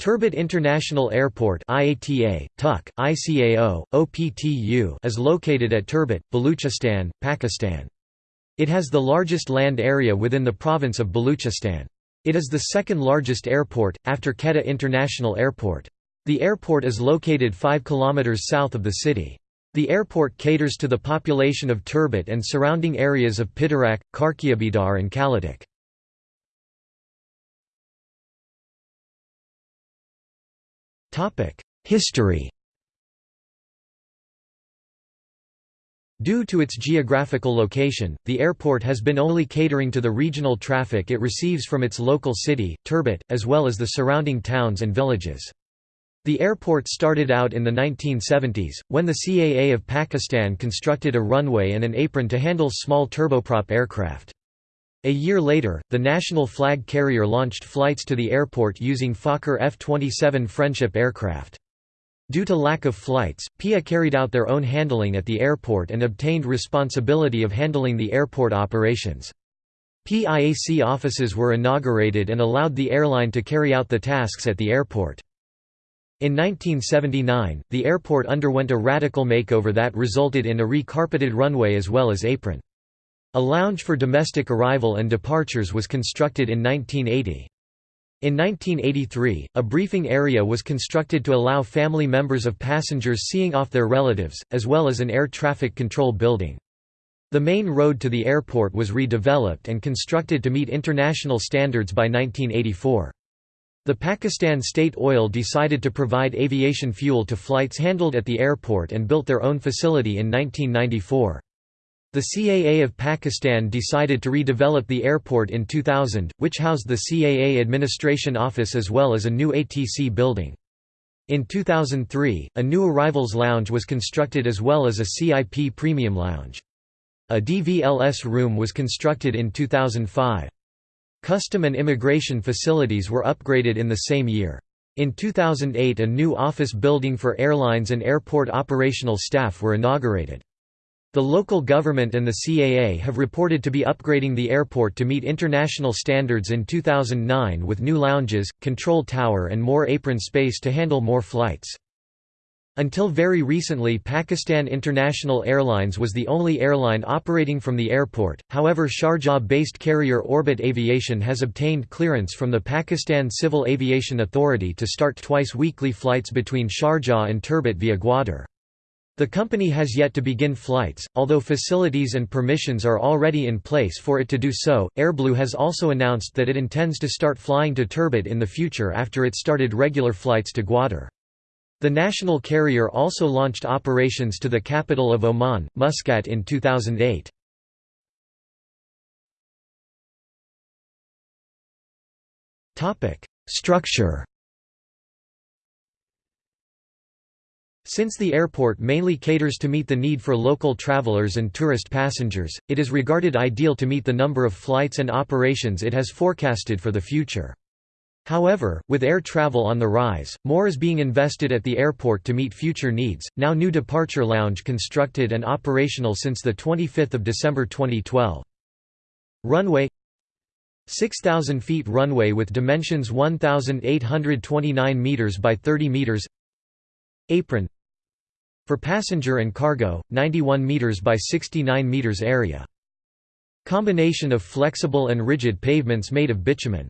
Turbat International Airport IATA, TUC, ICAO, OPTU is located at Turbat, Baluchistan, Pakistan. It has the largest land area within the province of Baluchistan. It is the second largest airport, after Quetta International Airport. The airport is located 5 km south of the city. The airport caters to the population of Turbat and surrounding areas of Pitarak, Karkiabidar and Kaladik. History Due to its geographical location, the airport has been only catering to the regional traffic it receives from its local city, Turbat, as well as the surrounding towns and villages. The airport started out in the 1970s, when the CAA of Pakistan constructed a runway and an apron to handle small turboprop aircraft. A year later, the national flag carrier launched flights to the airport using Fokker F-27 Friendship aircraft. Due to lack of flights, PIA carried out their own handling at the airport and obtained responsibility of handling the airport operations. PIAC offices were inaugurated and allowed the airline to carry out the tasks at the airport. In 1979, the airport underwent a radical makeover that resulted in a recarpeted runway as well as apron. A lounge for domestic arrival and departures was constructed in 1980. In 1983, a briefing area was constructed to allow family members of passengers seeing off their relatives, as well as an air traffic control building. The main road to the airport was redeveloped and constructed to meet international standards by 1984. The Pakistan State Oil decided to provide aviation fuel to flights handled at the airport and built their own facility in 1994. The CAA of Pakistan decided to redevelop the airport in 2000, which housed the CAA administration office as well as a new ATC building. In 2003, a new arrivals lounge was constructed as well as a CIP premium lounge. A DVLS room was constructed in 2005. Custom and immigration facilities were upgraded in the same year. In 2008 a new office building for airlines and airport operational staff were inaugurated. The local government and the CAA have reported to be upgrading the airport to meet international standards in 2009 with new lounges, control tower and more apron space to handle more flights. Until very recently Pakistan International Airlines was the only airline operating from the airport, however Sharjah-based carrier Orbit Aviation has obtained clearance from the Pakistan Civil Aviation Authority to start twice weekly flights between Sharjah and Turbat via Gwadar. The company has yet to begin flights, although facilities and permissions are already in place for it to do so. Airblue has also announced that it intends to start flying to Turbat in the future after it started regular flights to Gwadar. The national carrier also launched operations to the capital of Oman, Muscat in 2008. Structure Since the airport mainly caters to meet the need for local travelers and tourist passengers, it is regarded ideal to meet the number of flights and operations it has forecasted for the future. However, with air travel on the rise, more is being invested at the airport to meet future needs. Now new departure lounge constructed and operational since the 25th of December 2012. Runway 6000 feet runway with dimensions 1829 meters by 30 meters. Apron for passenger and cargo, 91 meters by 69 meters area. Combination of flexible and rigid pavements made of bitumen.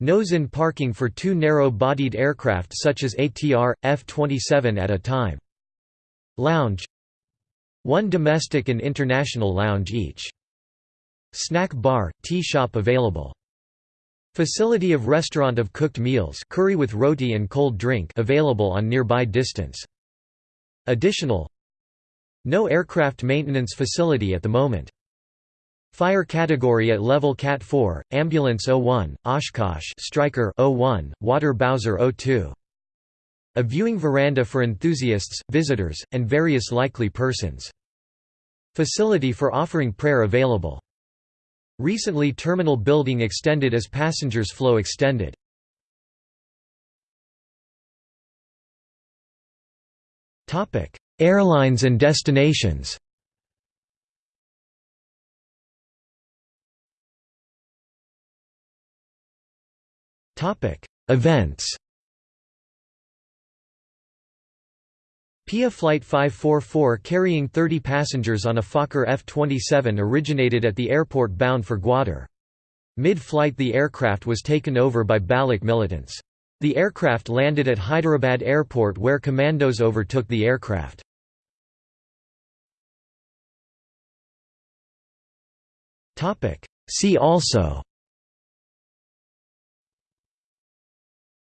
Nose-in parking for two narrow-bodied aircraft such as ATR, F-27 at a time. Lounge One domestic and international lounge each. Snack bar, tea shop available. Facility of restaurant of cooked meals curry with roti and cold drink available on nearby distance. Additional No aircraft maintenance facility at the moment. Fire category at level Cat 4, Ambulance 01, Oshkosh Striker 01, Water Bowser 02. A viewing veranda for enthusiasts, visitors, and various likely persons. Facility for offering prayer available. Recently terminal building extended as passengers flow extended. Airlines and destinations Events PIA Flight 544 carrying 30 passengers on a Fokker F-27 originated at the airport bound for Gwadar. Mid-flight the aircraft was taken over by Baloch militants. The aircraft landed at Hyderabad Airport where commandos overtook the aircraft. See also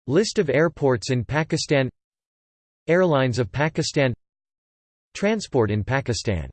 List of airports in Pakistan Airlines of Pakistan Transport in Pakistan